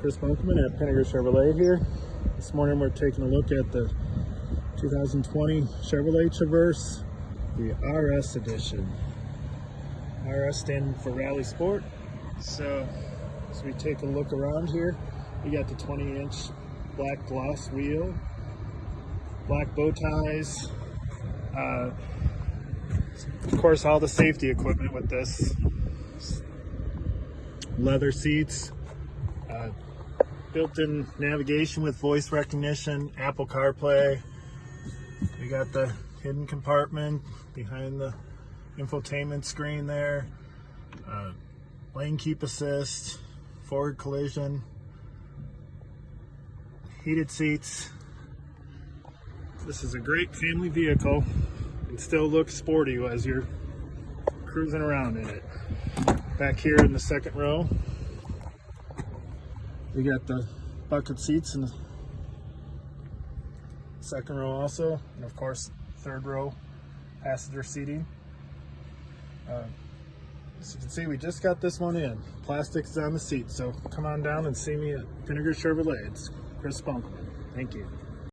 Chris Bunkelman at Pinnaker Chevrolet here. This morning we're taking a look at the 2020 Chevrolet Traverse, the RS edition. RS standing for Rally Sport. So as we take a look around here, we got the 20 inch black gloss wheel, black bow ties, uh, of course all the safety equipment with this leather seats, uh, built-in navigation with voice recognition, Apple CarPlay. We got the hidden compartment behind the infotainment screen there. Uh, lane keep assist, forward collision, heated seats. This is a great family vehicle and still looks sporty as you're cruising around in it. Back here in the second row, we got the bucket seats in the second row also, and of course, third row passenger seating. Uh, as you can see, we just got this one in. Plastic's on the seat, so come on down and see me at Vinegar Chevrolet. It's Chris Spunkman. Thank you.